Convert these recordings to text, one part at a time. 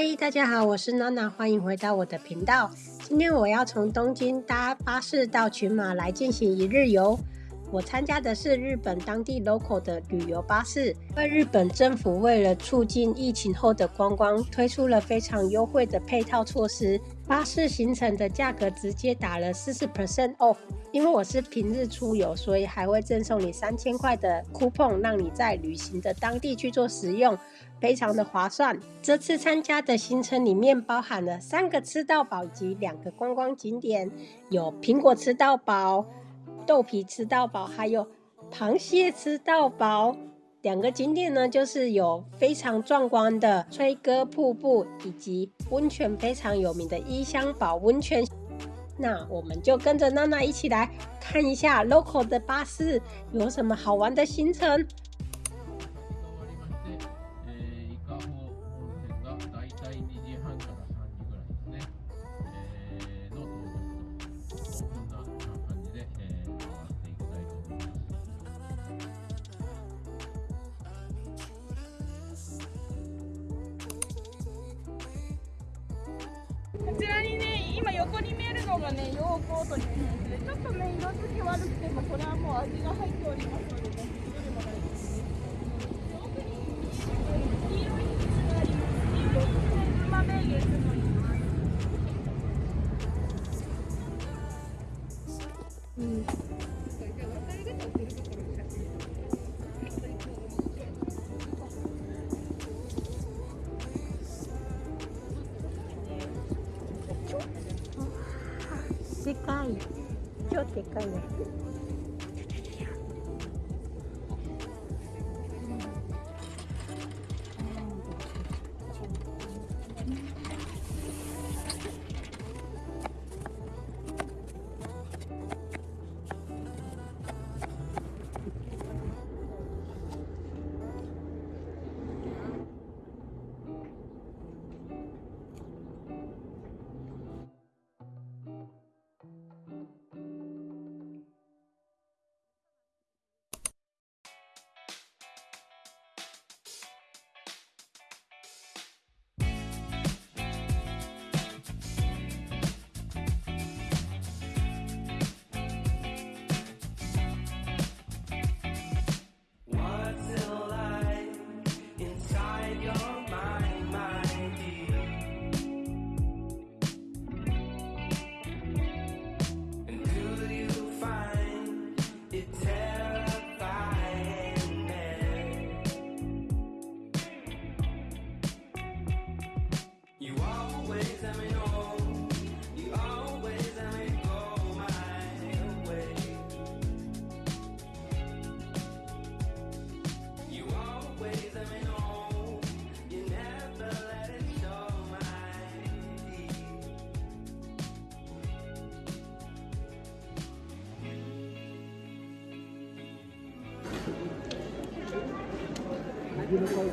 嗨，大家好，我是娜娜，欢迎回到我的频道。今天我要从东京搭巴士到群马来进行一日游。我参加的是日本当地 local 的旅游巴士。而日本政府为了促进疫情后的观光，推出了非常优惠的配套措施，巴士行程的价格直接打了四十 percent off。因为我是平日出游，所以还会赠送你三千块的 coupon，让你在旅行的当地去做使用。非常的划算。这次参加的行程里面包含了三个吃到饱及两个观光景点，有苹果吃到饱、豆皮吃到饱，还有螃蟹吃到饱。两个景点呢，就是有非常壮观的吹歌瀑布以及温泉非常有名的伊香保温泉。那我们就跟着娜娜一起来看一下 local 的巴士有什么好玩的行程。がねヨーコートに変するちょっとね色付き悪くてもこれはもう味が入っておりますのでねどれも大丈夫です奥に黄色い蜜があります黄色 check कर लें Yun ang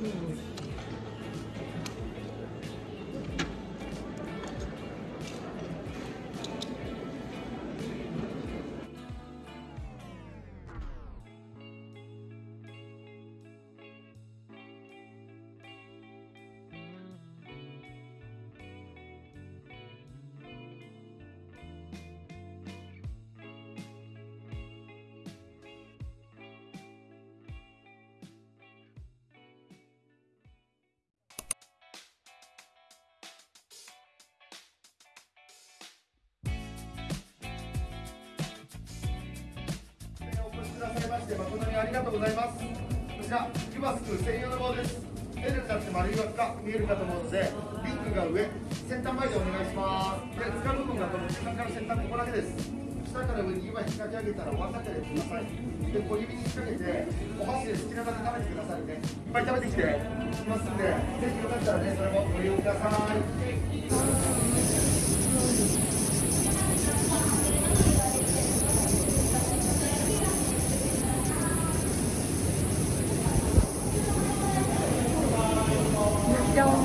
Mm. まして誠にありがとうございますこちらユバスク専用の棒です L になって丸い枠っか見えるかと思うのでリンクが上先端前でお願いしますで使う部分がこの中間から先端ここだけです下から上に今引っ掛け上げたら終わらなけれくださいで小指に引っ掛けてお箸で好きなだけ食べてくださいねいっぱい食べてきてますんでぜひよかったらねそれもご利用ください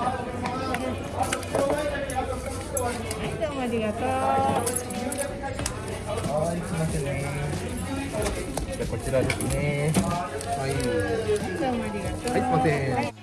はいどうもありがとうはいすいませんねじゃこちらですねはいどうもありがとうはいすいません、はい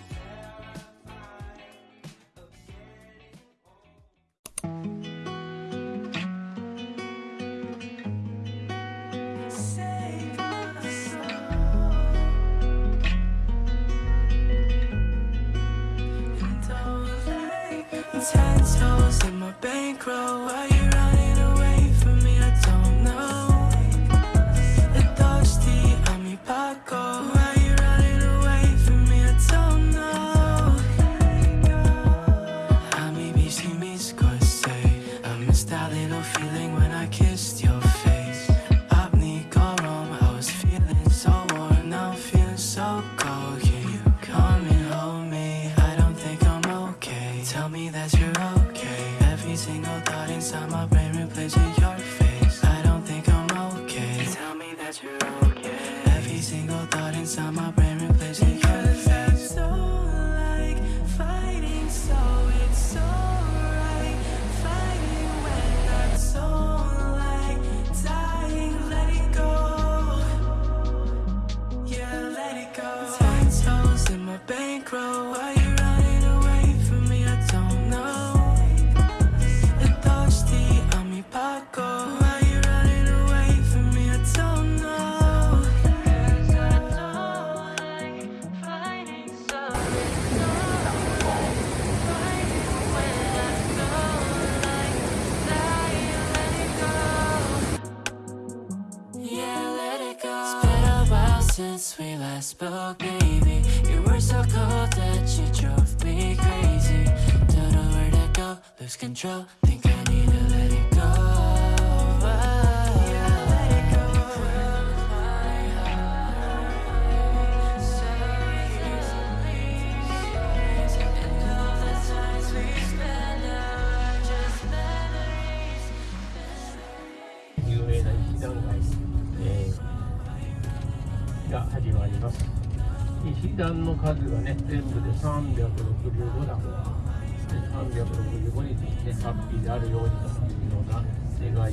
my brain. lose control Think I need to let it go 弾の数がね全部で365弾。 하루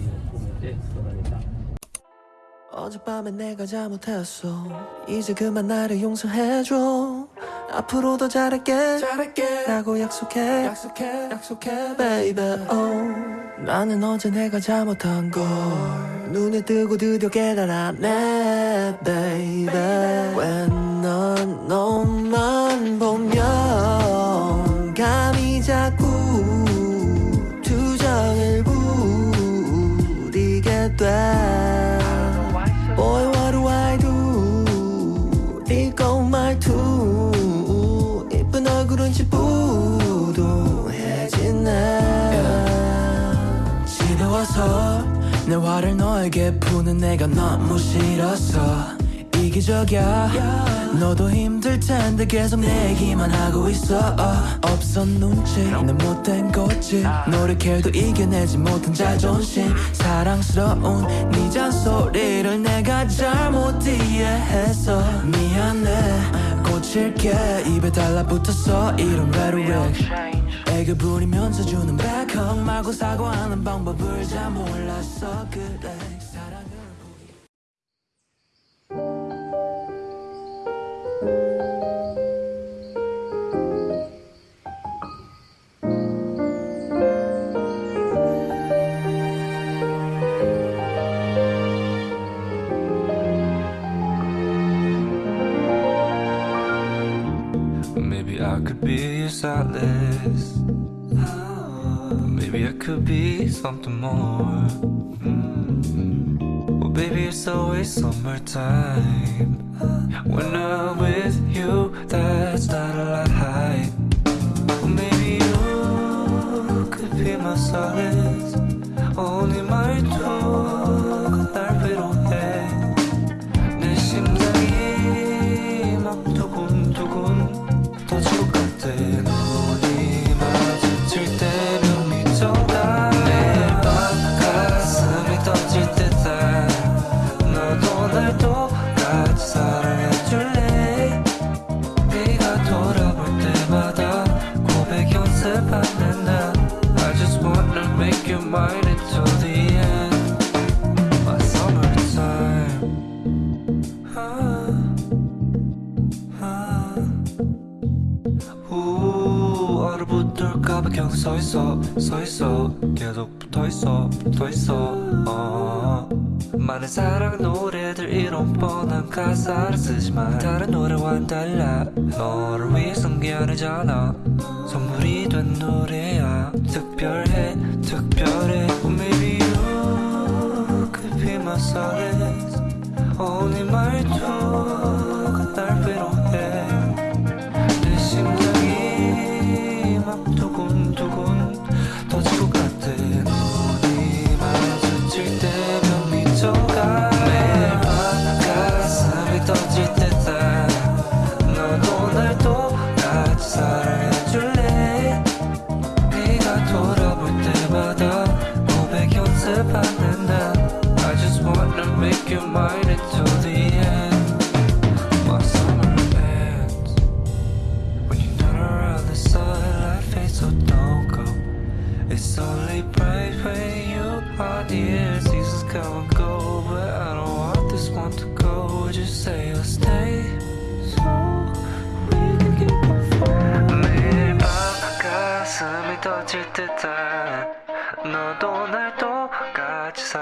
어젯밤에 내가 잘못했어 이제 그만 나를 용서해줘 앞으로 도 잘할게, 잘할게 라고 약속해 약속해 약속해 baby oh 나는 어제 내가 잘못한 걸 눈에 뜨고 드디어 깨달았네 baby when 넌 너만 보면 자꾸 투정을 부리게 돼 Boy what do I do 이거 말투 이쁜 얼굴은 지부도해지네 집에 와서내 화를 너에게 푸는 내가 너무 싫었어 이기적이야 너도 힘들 텐데 계속 내기만 하고 있어 없어 눈치 내 못된 거지 노력해도 이겨내지 못한 자존심 사랑스러운 네 잔소리를 내가 잘못 이해해서 미안해 고칠게 입에 달라붙었어 이런 rhetoric 애교 부리면서 주는 백 a 말고 사과하는 방법을 잘 몰랐어 그래 years at Maybe I could be something more mm. Well baby it's always summertime When I'm with you that's not a lie Well maybe you could be my solace Only my 계속 붙어있어 붙어있어 어. 많은 사랑 노래들 이런 뻔한 가사를 쓰지만 다른 노래와는 달라 너를 위해 숨겨내잖아 선물이 된 노래야 특별해 특별해 Oh maybe you could be my solace 오늘 어, 네 말투 It's only bright when you are dear Seasons come and go But I don't want this one to go Would you say you'll stay? So we can keep on falling 매일 밤 가슴이 터질 듯한 너도 날 똑같이